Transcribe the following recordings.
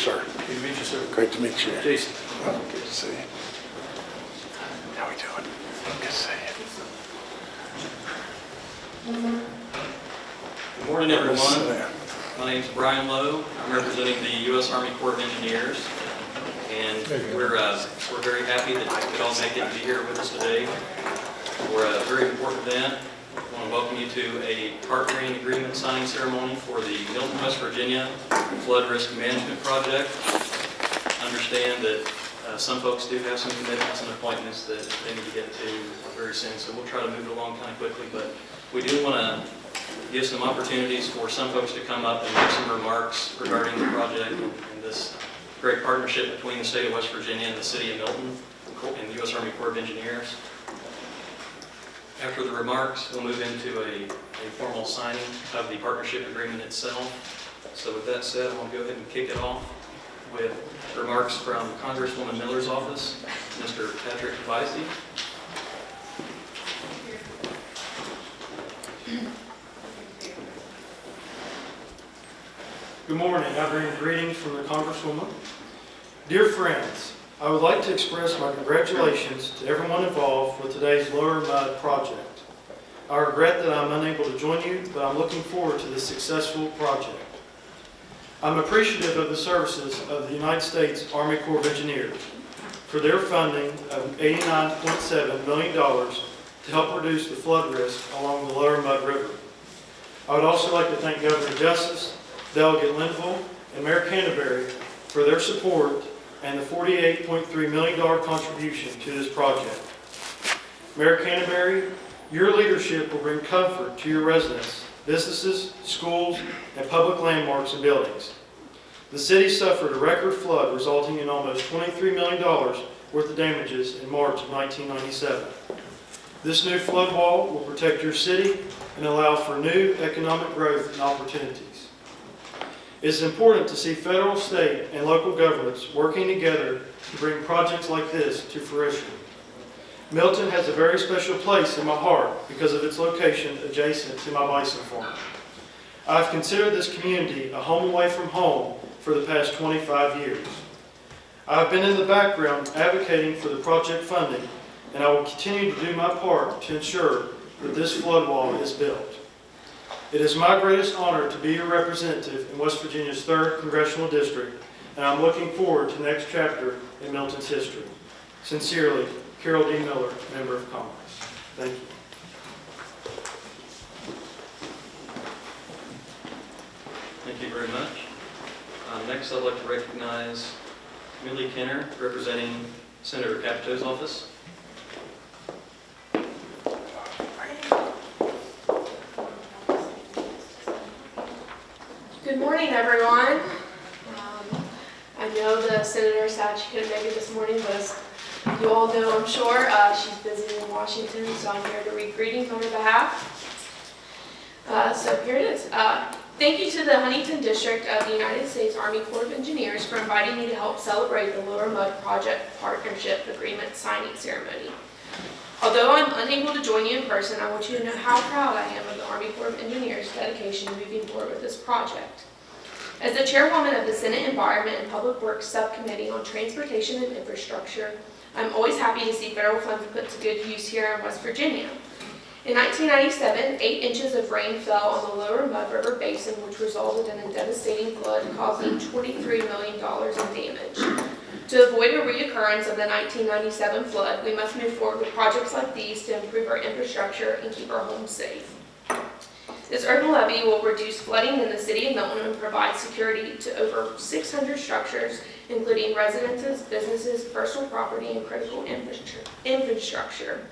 sir. Good to meet you, sir. Great to meet you. Jason. Well, Good to see you. How we doing? Good to see you. Good morning, everyone. Sit down. My name's Brian Lowe. I'm representing the U.S. Army Corps of Engineers. And we're, uh, we're very happy that you could all make it and be here with us today for a very important event. I want to welcome you to a partnering agreement signing ceremony for the Milton, West Virginia Flood Risk Management Project. Understand that uh, some folks do have some commitments and appointments that they need to get to very soon, so we'll try to move it along kind of quickly. But we do want to give some opportunities for some folks to come up and make some remarks regarding the project and this great partnership between the state of West Virginia and the city of Milton and the U.S. Army Corps of Engineers. After the remarks, we'll move into a, a formal signing of the partnership agreement itself. So with that said, I'm going to go ahead and kick it off with remarks from Congresswoman Miller's office, Mr. Patrick Vicey. Good morning. I bring greetings from the Congresswoman. Dear friends, I would like to express my congratulations to everyone involved with today's Lower Mud project. I regret that I'm unable to join you, but I'm looking forward to this successful project. I'm appreciative of the services of the United States Army Corps of Engineers for their funding of $89.7 million to help reduce the flood risk along the Lower Mud River. I would also like to thank Governor Justice, Delegate Linville, and Mayor Canterbury for their support and the $48.3 million contribution to this project. Mayor Canterbury, your leadership will bring comfort to your residents, businesses, schools, and public landmarks and buildings. The city suffered a record flood resulting in almost $23 million worth of damages in March of 1997. This new flood wall will protect your city and allow for new economic growth and opportunities. It's important to see federal, state, and local governments working together to bring projects like this to fruition. Milton has a very special place in my heart because of its location adjacent to my bison farm. I've considered this community a home away from home for the past 25 years. I've been in the background advocating for the project funding, and I will continue to do my part to ensure that this flood wall is built. It is my greatest honor to be your representative in West Virginia's 3rd Congressional District, and I'm looking forward to the next chapter in Milton's history. Sincerely, Carol D. Miller, Member of Congress. Thank you. Thank you very much. Uh, Next, I'd like to recognize Millie Kenner, representing Senator Capito's office. Good morning, everyone. Um, I know the senator said she couldn't make it this morning, but as you all know, I'm sure, uh, she's busy in Washington, so I'm here to read greetings on her behalf. Uh, So here it is. Uh, Thank you to the Huntington District of the United States Army Corps of Engineers for inviting me to help celebrate the Lower Mud Project Partnership Agreement signing ceremony. Although I'm unable to join you in person, I want you to know how proud I am of the Army Corps of Engineers' dedication to moving forward with this project. As the chairwoman of the Senate Environment and Public Works Subcommittee on Transportation and Infrastructure, I'm always happy to see federal funds put to good use here in West Virginia. In 1997, eight inches of rain fell on the lower Mud River Basin, which resulted in a devastating flood causing $23 million in damage. To avoid a reoccurrence of the 1997 flood, we must move forward with projects like these to improve our infrastructure and keep our homes safe. This urban levee will reduce flooding in the city of Milton and provide security to over 600 structures, including residences, businesses, personal property, and critical infrastructure.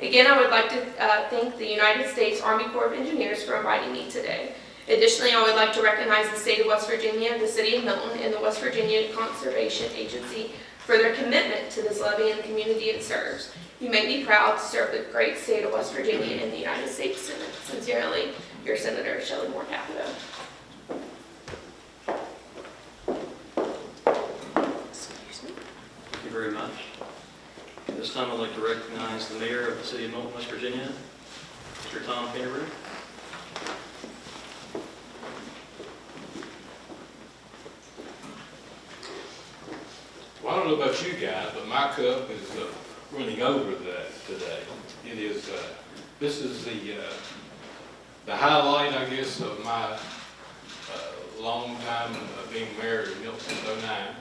Again, I would like to uh, thank the United States Army Corps of Engineers for inviting me today. Additionally, I would like to recognize the state of West Virginia, the city of Milton, and the West Virginia Conservation Agency for their commitment to this levee and the community it serves. You make me proud to serve the great state of West Virginia and the United States Senate. Sincerely, your Senator Shelley Moore Capito. Excuse me. Thank you very much. At This time, I'd like to recognize the mayor of the city of Milton, West Virginia, Mr. Tom Canterbury. don't know about you guys, but my cup is uh, running over that today. It is, uh, this is the, uh, the highlight, I guess, of my uh, long time of being married in Milton since '09.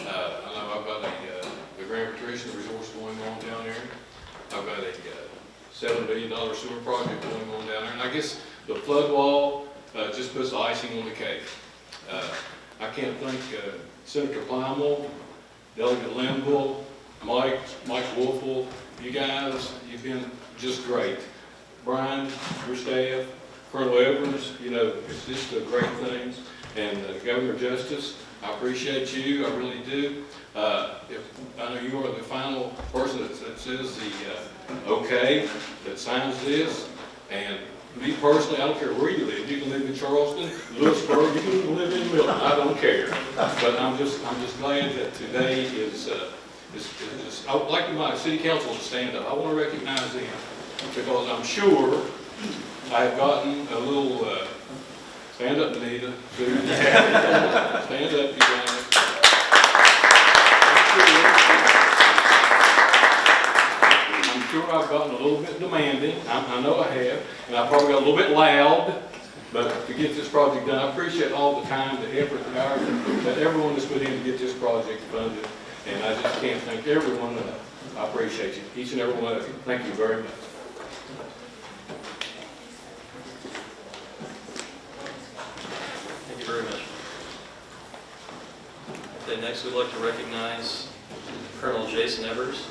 Uh, I know I've got a, uh, the Patricia Resource going on down there. I've got a uh, seven billion dollar sewer project going on down there. And I guess the flood wall uh, just puts the icing on the cake. Uh, I can't thank uh, Senator Plymale, Delegate Linville, Mike, Mike Woelfel, you guys, you've been just great. Brian, your staff, Colonel Evans, you know, it's just a great things, And uh, Governor Justice, I appreciate you, I really do. Uh, if, I know you are the final person that that says the, uh, okay, that signs this. And me personally, I don't care where you live, you can live in Charleston, Lewisburg, you can live in Milton, I don't care. But I'm just, I'm just glad that today is, uh, is, is, I would like my city council to stand up, I want to recognize them, because I'm sure I have gotten a little, uh, stand up, Anita, Susan, stand up, you guys. I'm sure I've gotten a little bit demanding, I, I know I have, and I probably got a little bit loud, but to get this project done, I appreciate all the time, the effort, the hours that everyone has put in to get this project funded, and I just can't thank everyone enough. I appreciate you, each and every one of you, thank you very much. Thank you very much. Okay, next we'd like to recognize Colonel Jason Evers.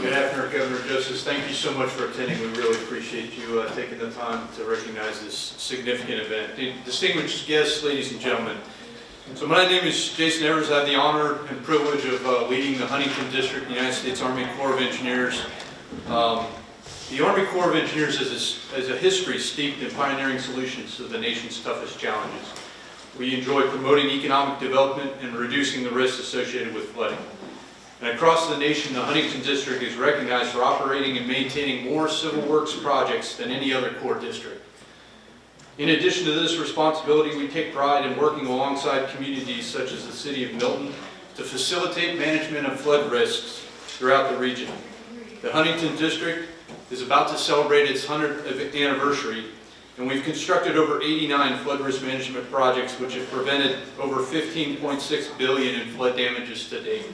Good afternoon, Governor Justice. Thank you so much for attending. We really appreciate you uh, taking the time to recognize this significant event. Distinguished guests, ladies and gentlemen. So my name is Jason Evers. I have the honor and privilege of uh, leading the Huntington District, United States Army Corps of Engineers. Um, The Army Corps of Engineers has a- has a history steeped in pioneering solutions to the nation's toughest challenges. We enjoy promoting economic development and reducing the risks associated with flooding. And across the nation, the Huntington District is recognized for operating and maintaining more civil works projects than any other Corps district. In addition to this responsibility, we take pride in working alongside communities such as the city of Milton to facilitate management of flood risks throughout the region. The Huntington District is about to celebrate its 100th anniversary, and we've constructed over 89 flood risk management projects which have prevented over 15.6 billion in flood damages to date.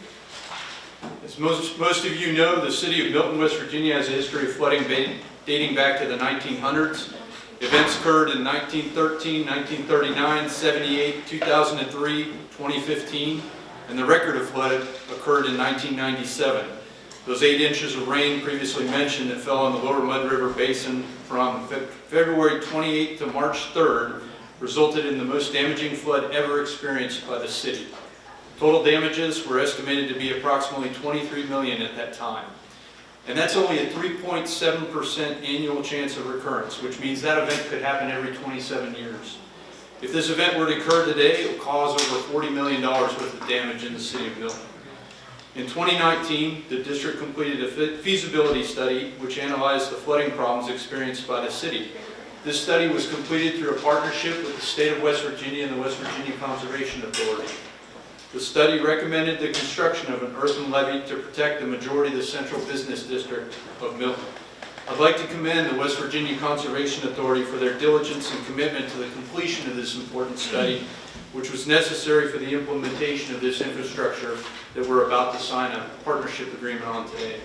As most, most of you know, the city of Milton, West Virginia has a history of flooding dating back to the 1900s. Events occurred in 1913, 1939, 78, 2003, 2015, and the record of flood occurred in 1997. Those eight inches of rain previously mentioned that fell on the lower Mud River Basin from Fe- February 28th to March 3rd resulted in the most damaging flood ever experienced by the city. Total damages were estimated to be approximately 23 million at that time. And that's only a 3.7% annual chance of recurrence, which means that event could happen every 27 years. If this event were to occur today, it would cause over $40 million worth of damage in the city of Milton. In 2019, the district completed a feasibility study which analyzed the flooding problems experienced by the city. This study was completed through a partnership with the state of West Virginia and the West Virginia Conservation Authority. The study recommended the construction of an earthen levee to protect the majority of the central business district of Milton. I'd like to commend the West Virginia Conservation Authority for their diligence and commitment to the completion of this important study, which was necessary for the implementation of this infrastructure that we're about to sign a partnership agreement on today.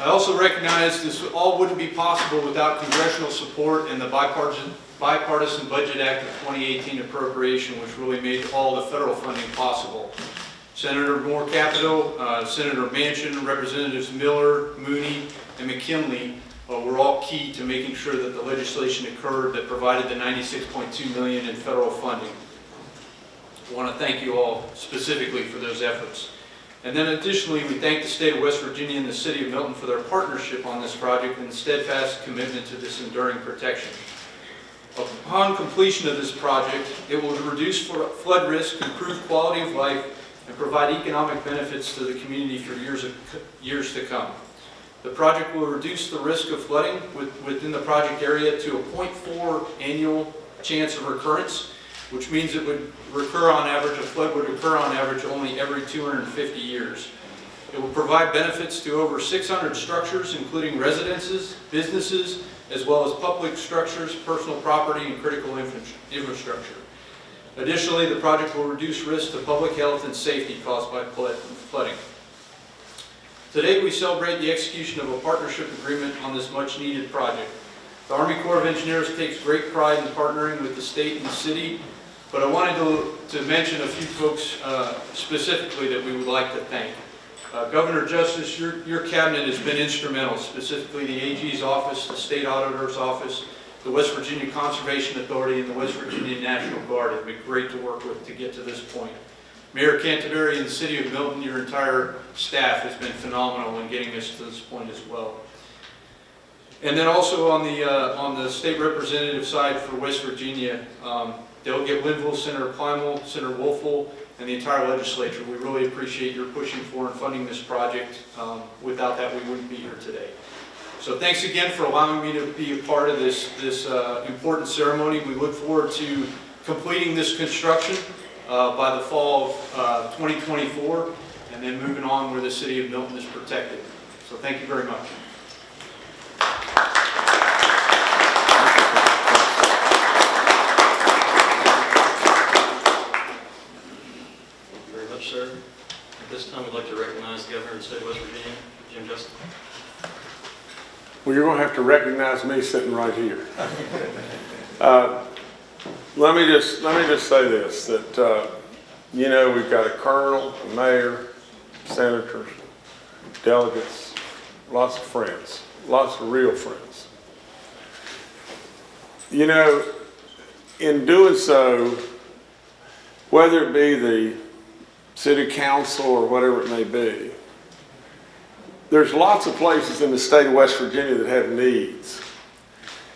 I also recognize this all wouldn't be possible without congressional support and the bipartisan bipartisan Budget Act of 2018 appropriation, which really made all the federal funding possible. Senator Moore Capito, uh, Senator Manchin, Representatives Miller, Mooney, and McKinley uh, were all key to making sure that the legislation occurred that provided the 96.2 million in federal funding. I want to thank you all specifically for those efforts. And then additionally, we thank the state of West Virginia and the city of Milton for their partnership on this project and steadfast commitment to this enduring protection. Upon completion of this project, it will reduce flood risk, improve quality of life, and provide economic benefits to the community for years, of- years to come. The project will reduce the risk of flooding with- within the project area to a .4 annual chance of recurrence, which means it would recur on average, a flood would occur on average only every 250 years. It will provide benefits to over 600 structures, including residences, businesses, as well as public structures, personal property, and critical infra- infrastructure. Additionally, the project will reduce risk to public health and safety caused by flooding. Today, we celebrate the execution of a partnership agreement on this much-needed project. The Army Corps of Engineers takes great pride in partnering with the state and the city, but I wanted to, to mention a few folks uh, specifically that we would like to thank. Uh, Governor Justice, your, your cabinet has been instrumental, specifically the AG's office, the state auditor's office, the West Virginia Conservation Authority, and the West Virginia National Guard. It's been great to work with to get to this point. Mayor Canterbury and the city of Milton, your entire staff has been phenomenal in getting us to this point as well. And then also on the, uh, on the state representative side for West Virginia, um, Delegate Linville, Senator Plymale, Senator Woelfel, and the entire legislature, we really appreciate your pushing for and funding this project. Um, Without that, we wouldn't be here today. So thanks again for allowing me to be a part of this, this uh, important ceremony. We look forward to completing this construction uh, by the fall of uh, 2024, and then moving on where the city of Milton is protected. So thank you very much. Thank you very much, sir. At this time, we'd like to recognize the Governor of the State of West Virginia, Jim Justice. Well, you're going to have to recognize me sitting right here. Uh, Let me just, let me just say this, that, uh, you know, we've got a colonel, a mayor, senators, delegates, lots of friends, lots of real friends. You know, in doing so, whether it be the city council or whatever it may be, there's lots of places in the state of West Virginia that have needs.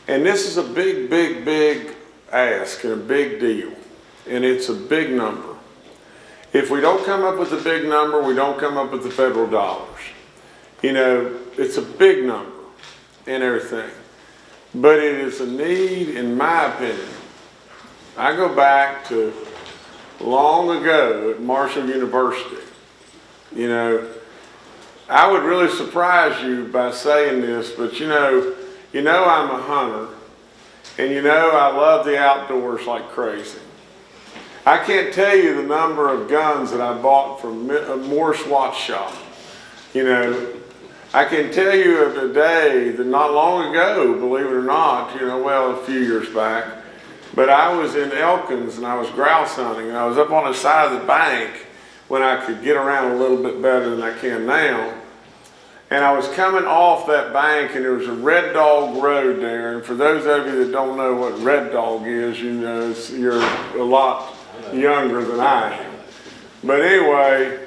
And this is a big, big, big ask and a big deal. And it's a big number. If we don't come up with a big number, we don't come up with the federal dollars. You know, it's a big number and everything. But it is a need, in my opinion. I go back to long ago at Marshall University. You know, I would really surprise you by saying this, but you know, you know I'm a hunter, and you know I love the outdoors like crazy. I can't tell you the number of guns that I bought from Mi- uh, Morse Watch Shop. You know, I can tell you of a day that not long ago, believe it or not, you know, well, a few years back, but I was in Elkins and I was grouse hunting, and I was up on the side of the bank when I could get around a little bit better than I can now. And I was coming off that bank and there was a Red Dog Road there. And for those of you that don't know what Red Dog is, you know, you're a lot younger than I am. But anyway,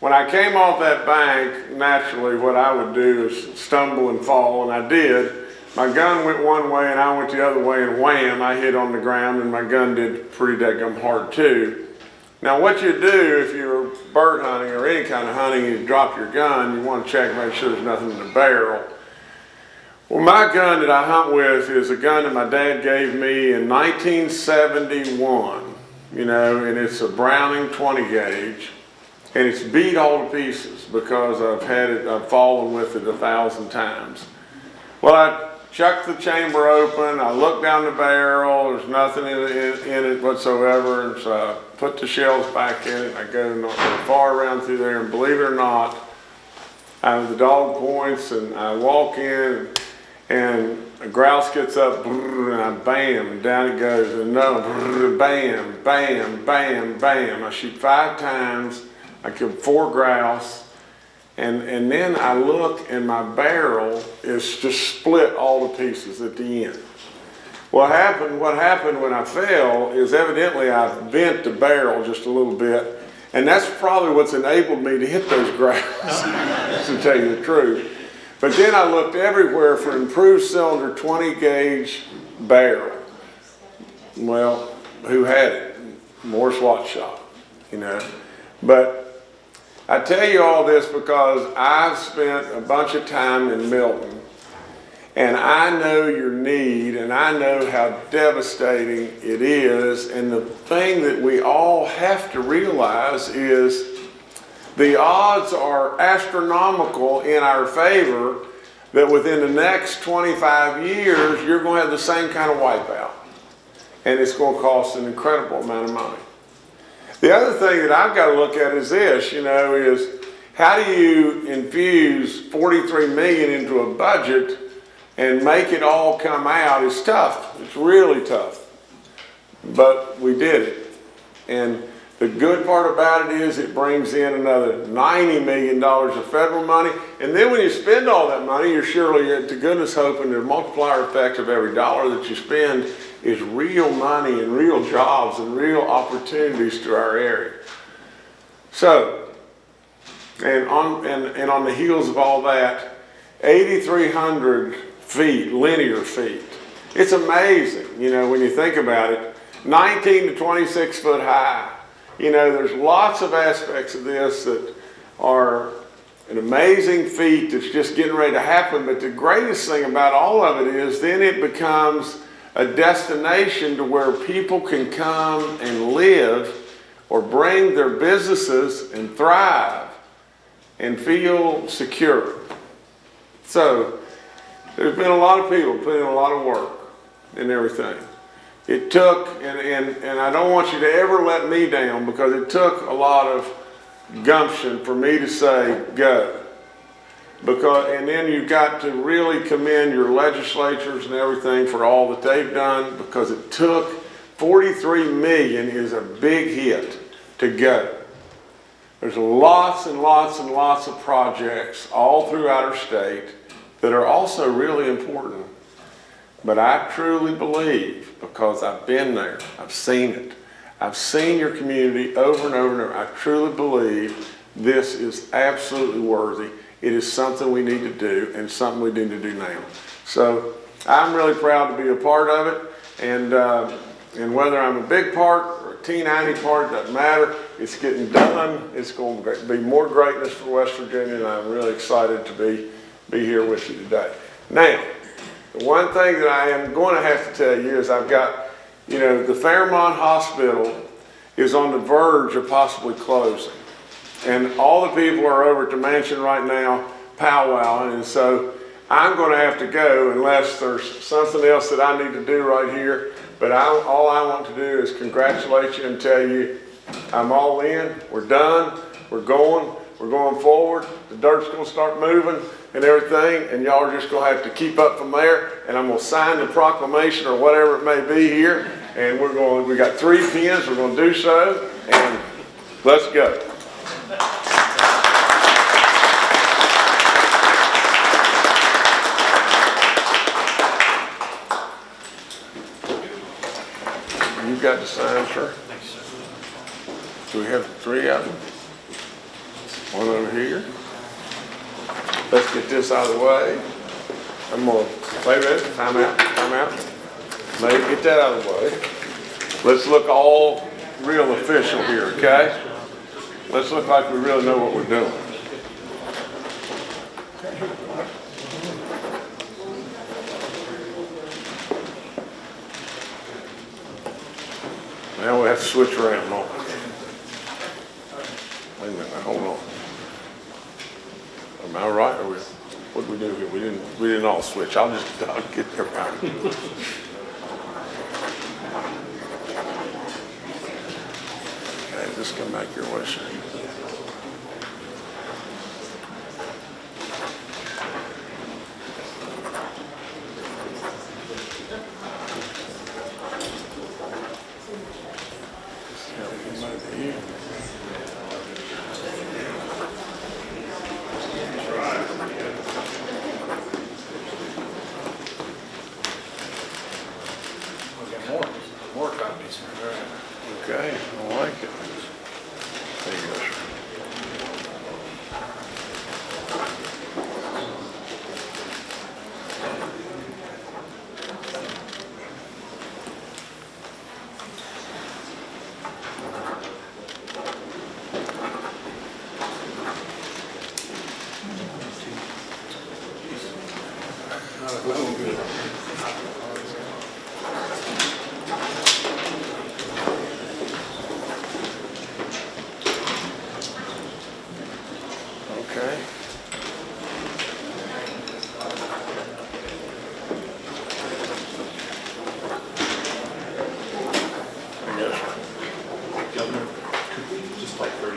when I came off that bank, naturally what I would do is stumble and fall, and I did. My gun went one way and I went the other way and wham, I hit on the ground and my gun did pretty daggum hard too. Now what you do if you're bird hunting or any kind of hunting, you drop your gun, you want to check, make sure there's nothing in the barrel. Well, my gun that I hunt with is a gun that my dad gave me in 1971, you know, and it's a Browning 20 gauge. And it's beat all to pieces because I've had it, I've fallen with it a thousand times. Well, I chucked the chamber open, I looked down the barrel, there's nothing in it, in it whatsoever, and so I put the shells back in it, I go far around through there, and believe it or not, I have the dog points, and I walk in, and a grouse gets up, and I bam, down it goes, and no, bam, bam, bam, bam. I shoot five times, I kill four grouse, and, and then I look and my barrel is just split all to pieces at the end. What happened, what happened when I fell is evidently I bent the barrel just a little bit, and that's probably what's enabled me to hit those grouse, to tell you the truth. But then I looked everywhere for improved cylinder 20 gauge barrel. Well, who had it? Morse Watch Shop, you know. But I tell you all this because I've spent a bunch of time in Milton. And I know your need and I know how devastating it is. And the thing that we all have to realize is the odds are astronomical in our favor that within the next 25 years, you're going to have the same kind of wipeout. And it's going to cost an incredible amount of money. The other thing that I've got to look at is this, you know, is how do you infuse 43 million into a budget and make it all come out? It's tough. It's really tough. But we did it. And the good part about it is it brings in another $90 million of federal money. And then when you spend all that money, you're surely to goodness hoping the multiplier effect of every dollar that you spend is real money and real jobs and real opportunities to our area. So, and on, and, and on the heels of all that, 8,300 feet, linear feet. It's amazing, you know, when you think about it. 19 to 26 foot high. You know, there's lots of aspects of this that are an amazing feat that's just getting ready to happen. But the greatest thing about all of it is then it becomes a destination to where people can come and live or bring their businesses and thrive and feel secure. So there's been a lot of people putting a lot of work and everything. It took, and, and, and I don't want you to ever let me down because it took a lot of gumption for me to say, go. Because, and then you've got to really commend your legislatures and everything for all that they've done because it took 43 million is a big hit to go. There's lots and lots and lots of projects all throughout our state that are also really important. But I truly believe, because I've been there, I've seen it, I've seen your community over and over and over, I truly believe this is absolutely worthy. It is something we need to do and something we need to do now. So I'm really proud to be a part of it. And, uh, and whether I'm a big part or a teeny part, doesn't matter. It's getting done. It's going to be more greatness for West Virginia, and I'm really excited to be, be here with you today. Now, the one thing that I am going to have to tell you is I've got, you know, the Fairmont Hospital is on the verge of possibly closing. And all the people are over at the mansion right now powwowing, and so I'm going to have to go unless there's something else that I need to do right here. But I, all I want to do is congratulate you and tell you I'm all in, we're done, we're going, we're going forward, the dirt's going to start moving and everything, and y'all are just going to have to keep up from there, and I'm going to sign the proclamation or whatever it may be here, and we're going, we got three pins. we're going to do so, and let's go. You got the sign, sir? Do we have three of them? One over here. Let's get this out of the way. I'm gonna, wait a minute, time out, time out. Maybe get that out of the way. Let's look all real official here, okay? Let's look like we really know what we're doing. Now we have to switch around, don't? Wait a minute, now, hold on. Am I right, or we, what did we do here? We didn't, we didn't all switch, I'll just, I'll get there right. Okay, just come back your way, sir.